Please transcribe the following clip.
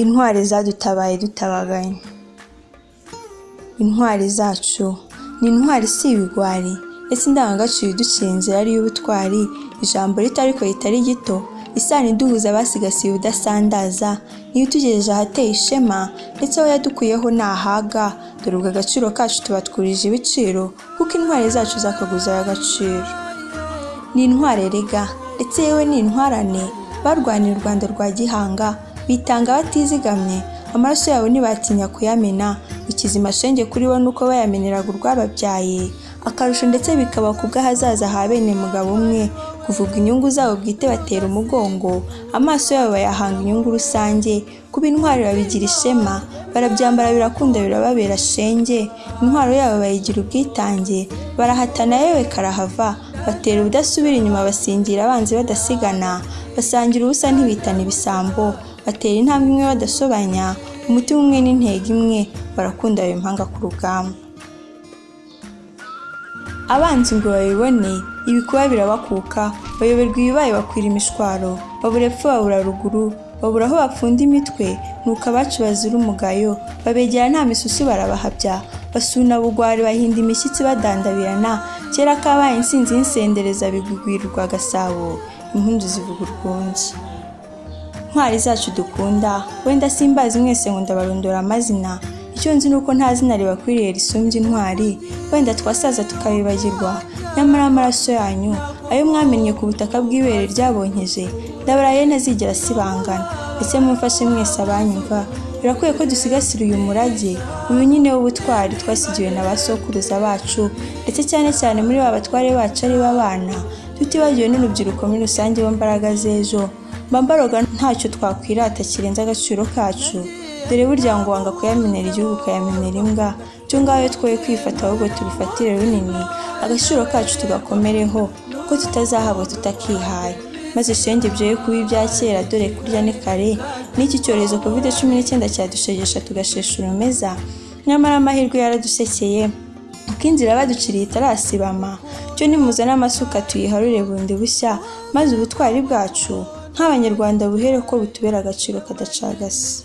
intwari zadutabaye dutabaganye. Intwari zacu. Ni intwari si ibigwari. Ndetse indangagaciro iducira inzira ari iy'ubutwari? Ijambo rito ariko ritari gito. Isano iduhuza abasigasiye ubudasandaza. Niyo itugejeje ahateye ishema ndetse aho yadukuyeho ntahaga dore ubwo agaciro kacu tuba twurije ibiciro kuko intwari zacu zakaguza agaciro. Ni intwari rega. Ndetse yewe ni intwarane. Barwaniye u rwanda rwa gihanga. Bitanga batizigamye amaraso yabo ntibatinya kuyamena. Ikizima shenge kuri bo nuko bayameneraga urwababyaye. Akarusho ndetse bikaba ku bw'ahazaza ha bene mugabo umwe. Kuvuga inyungu zabo bwite batera umugongo amaso yabo bayahanga inyungu rusange kuba intwari babigira ishema barabyambara birakunda birababera shenge intwaro yabo bayigira ubwitange barahatana yewe karahava batera ubudasubira inyuma basingira abanzi badasigana basangira ubusa ntibitana ibisambo batera intambwe imwe badasobanya umutima umwe n'intego imwe barakunda impanga ku rugamba. Abanzi ngo babibone ibikuba birabakuka bayoberwa ibibaye bakwira imishwaro babura epfo babura ruguru babura aho bapfunda imitwe nuko abacu bazira umugayo babegera nta misusu barabahabya basuna bugwari bahinda imishyitsi badandabirana kera kabaye insinzi y'insendereza bigugwirirwa gasabo impundu zivuga urwunge. Ntwari zacu dukunda wenda simbazi mwese ngo ndabarondora amazina icyo nzi ni uko nta zina ribakwiriye risumbye intwari wenda twasaza tukabibagirwa nyamara amaraso yanyu ayo mwamennye ku butaka bw'ibere ryabonkeje ndabaraye ntazigera asibangana. Ndetse mumfashe mwese abanyumva birakwiye ko dusigasira uyu murage uyu nyine w'ubutwari twasigiwe na ba sokuruza bacu ndetse cyane cyane muri ba batware bacu ari bo abana tutibagiwe n'urubyiruko muri rusange bo mbaraga z'ejo. Mba mbaroga ntacyo twakwirata kirenze agaciro kacu. Dore burya ngo wanga kuyamenera igihugu ukayamenera imbwa. Byo ngaho twoye kwifata ahubwo tubifatire runini. Agaciro kacu tugakomereho ko tutazahabwa tutakihaye. Maze shenge byoye kuba ibya kera dore kurya ni kare. N'iki cyorezo covid cumi n'icyenda cyadushegesha tugashesha urumeza nyamara amahirwe yaradusekeye uko inzira baduciriye itarasibama. Cyo nimuzane amasuka tuyiharure bundi bushya maze ubutwari bwacu nk'abanyarwanda buhere ko butubera agaciro kadacagase.